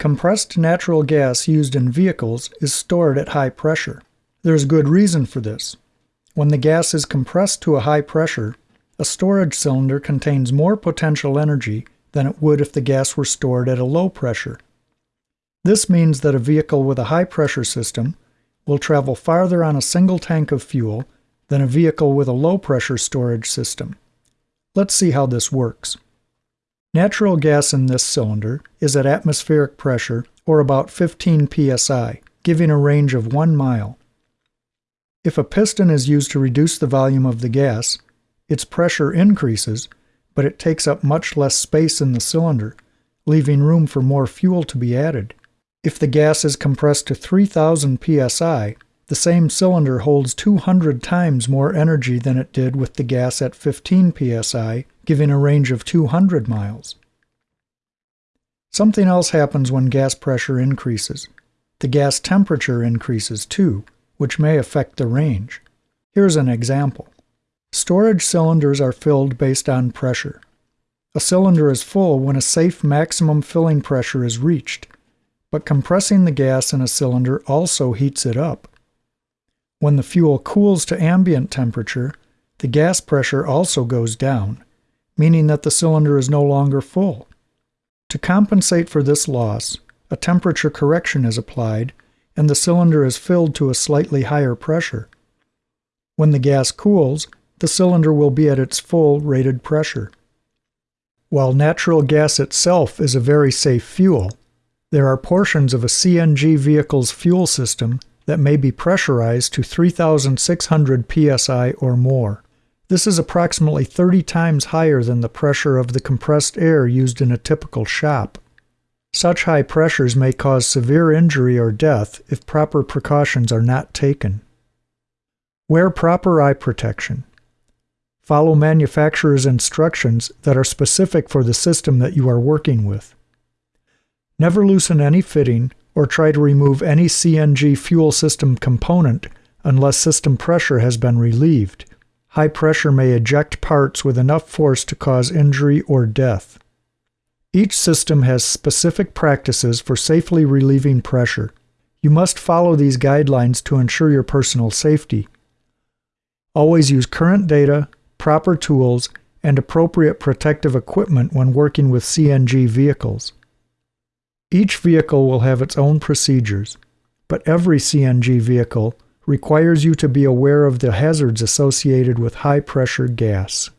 Compressed natural gas used in vehicles is stored at high pressure. There's good reason for this. When the gas is compressed to a high pressure, a storage cylinder contains more potential energy than it would if the gas were stored at a low pressure. This means that a vehicle with a high pressure system will travel farther on a single tank of fuel than a vehicle with a low pressure storage system. Let's see how this works. Natural gas in this cylinder is at atmospheric pressure or about 15 psi, giving a range of 1 mile. If a piston is used to reduce the volume of the gas, its pressure increases, but it takes up much less space in the cylinder, leaving room for more fuel to be added. If the gas is compressed to 3000 psi, the same cylinder holds 200 times more energy than it did with the gas at 15 psi, giving a range of 200 miles. Something else happens when gas pressure increases. The gas temperature increases too, which may affect the range. Here's an example. Storage cylinders are filled based on pressure. A cylinder is full when a safe maximum filling pressure is reached but compressing the gas in a cylinder also heats it up. When the fuel cools to ambient temperature, the gas pressure also goes down, meaning that the cylinder is no longer full. To compensate for this loss, a temperature correction is applied and the cylinder is filled to a slightly higher pressure. When the gas cools, the cylinder will be at its full rated pressure. While natural gas itself is a very safe fuel, there are portions of a CNG vehicle's fuel system that may be pressurized to 3,600 psi or more. This is approximately 30 times higher than the pressure of the compressed air used in a typical shop. Such high pressures may cause severe injury or death if proper precautions are not taken. Wear proper eye protection. Follow manufacturer's instructions that are specific for the system that you are working with. Never loosen any fitting or try to remove any CNG fuel system component unless system pressure has been relieved. High pressure may eject parts with enough force to cause injury or death. Each system has specific practices for safely relieving pressure. You must follow these guidelines to ensure your personal safety. Always use current data, proper tools, and appropriate protective equipment when working with CNG vehicles. Each vehicle will have its own procedures, but every CNG vehicle requires you to be aware of the hazards associated with high pressure gas.